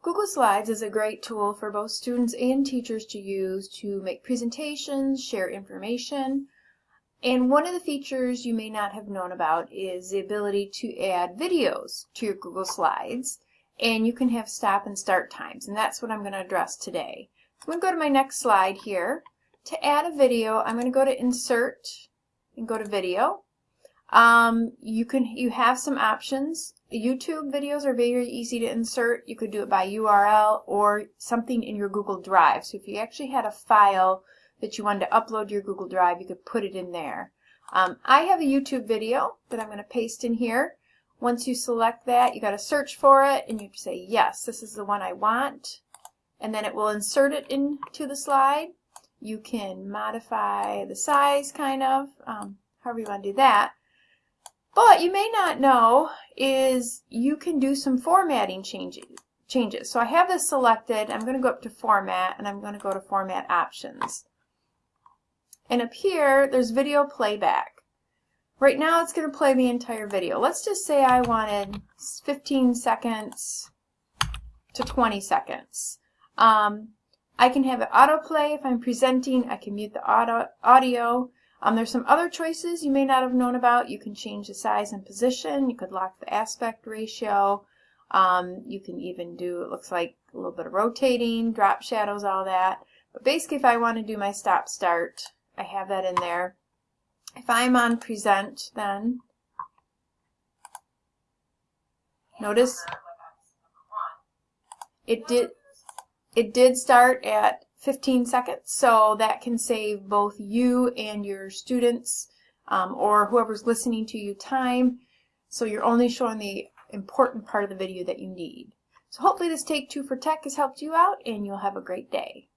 Google Slides is a great tool for both students and teachers to use to make presentations, share information, and one of the features you may not have known about is the ability to add videos to your Google Slides and you can have stop and start times and that's what I'm going to address today. I'm going to go to my next slide here. To add a video I'm going to go to insert and go to video. Um, you can you have some options. YouTube videos are very easy to insert. You could do it by URL or something in your Google Drive. So if you actually had a file that you wanted to upload to your Google Drive, you could put it in there. Um, I have a YouTube video that I'm going to paste in here. Once you select that, you got to search for it and you say, yes, this is the one I want. And then it will insert it into the slide. You can modify the size kind of, um, however you want to do that. But you may not know is you can do some formatting changes. changes. So I have this selected. I'm going to go up to Format and I'm going to go to Format Options. And up here, there's video playback. Right now, it's going to play the entire video. Let's just say I wanted 15 seconds to 20 seconds. Um, I can have it autoplay if I'm presenting. I can mute the auto, audio. Um, there's some other choices you may not have known about. You can change the size and position. You could lock the aspect ratio. Um, you can even do, it looks like a little bit of rotating, drop shadows, all that. But basically, if I want to do my stop start, I have that in there. If I'm on present then, notice it did it did start at 15 seconds so that can save both you and your students um, or whoever's listening to you time so you're only showing the important part of the video that you need. So hopefully this Take Two for Tech has helped you out and you'll have a great day.